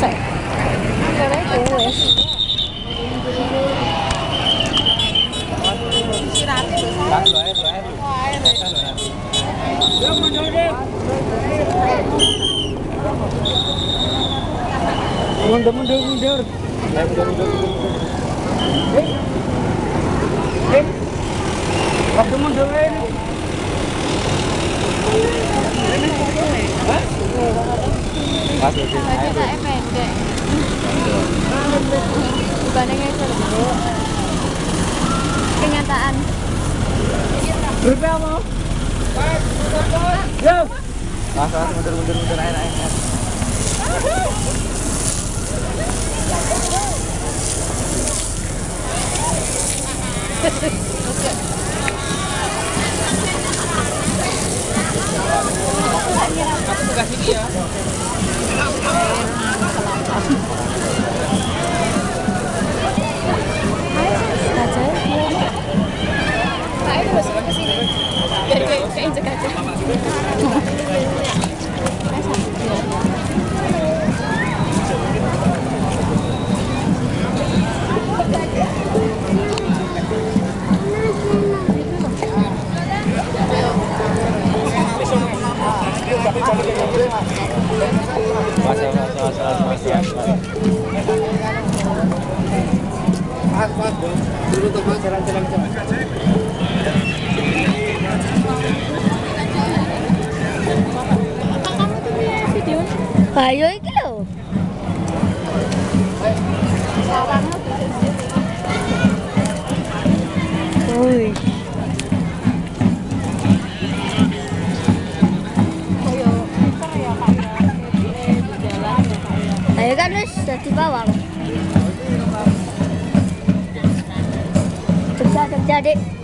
Sek. Kare wis. Mundur, mundur, mundur. Ayo, mundur, mundur, mundur. Eh. Eh. Waktu mundur Bajane pendek. Dibandingnya. Kenyataan. Berapa mau? Yo. Mundur, mundur, mundur. Ayo, ayo, dulu tuh mas, jalan, jalan. Ayo iki lho. Wih. Ayo kan wis dadi bawang. 左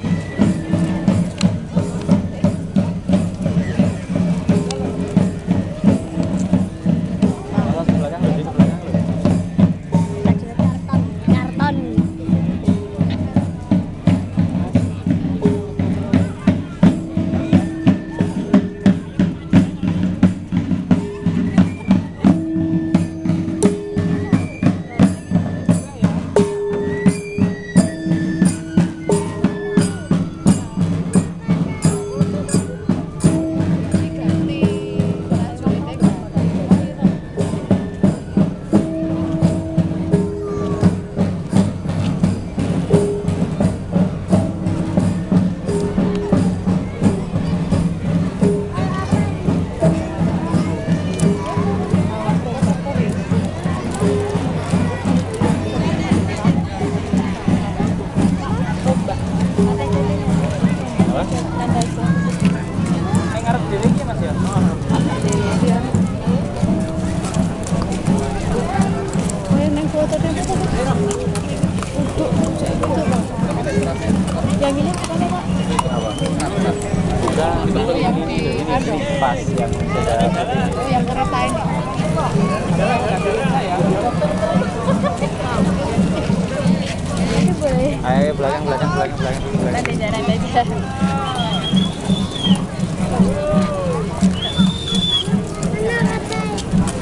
pas yang sudah Yang kereta ini. Ayo belakang belakang belakang belakang belakang.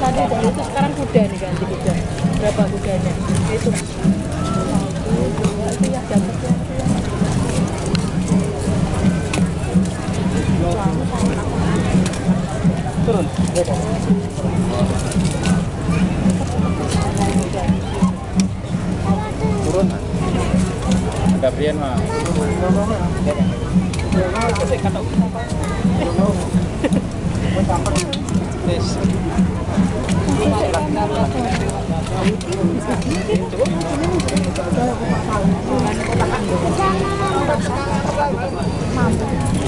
Tadi itu sekarang kuda nih ganti kuda. Berapa kudanya? Itu. Itu ya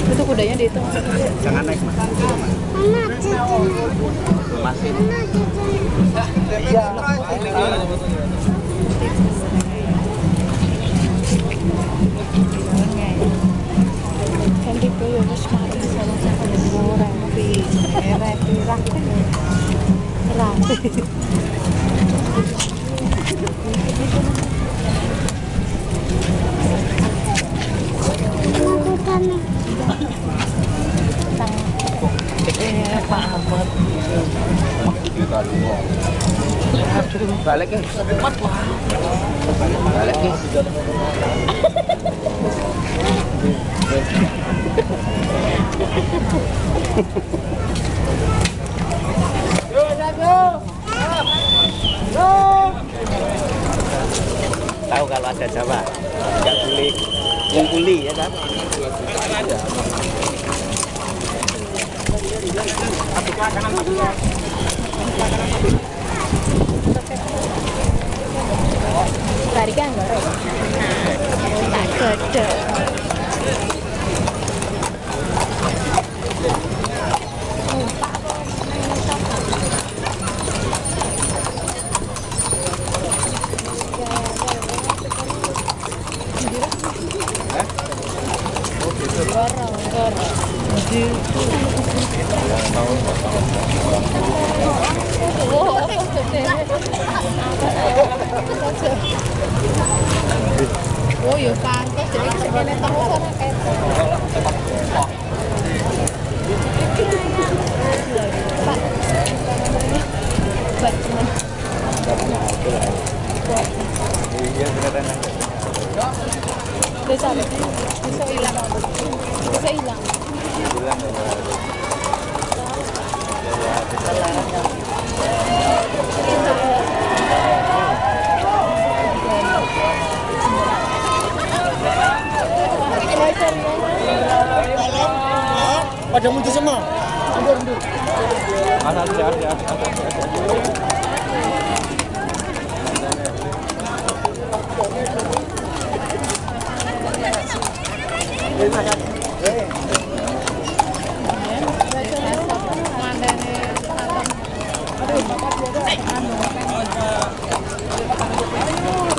Itu kudanya dihitung. Jangan naik mas. Masih. Iya. Balik ya. Balik ya. Tahu kalau ada Jawa, nggak boleh ngungkuli ya kan? Tadi kan goreng. Nah, tak gede. 我要飯，嗰時你食嘅咧，當我真係。Semua. Ada ada ada ada.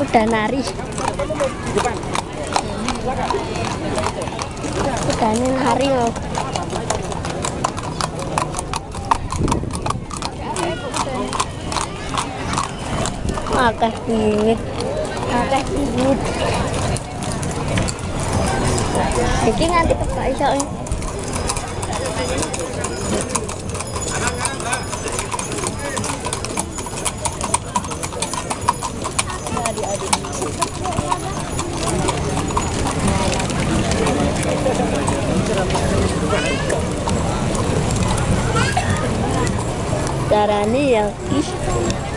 Udah nari. Udah nari loh. Akeh bingit. Akeh bingit. Iki nganti tebak iso. eh. Carane ya ih.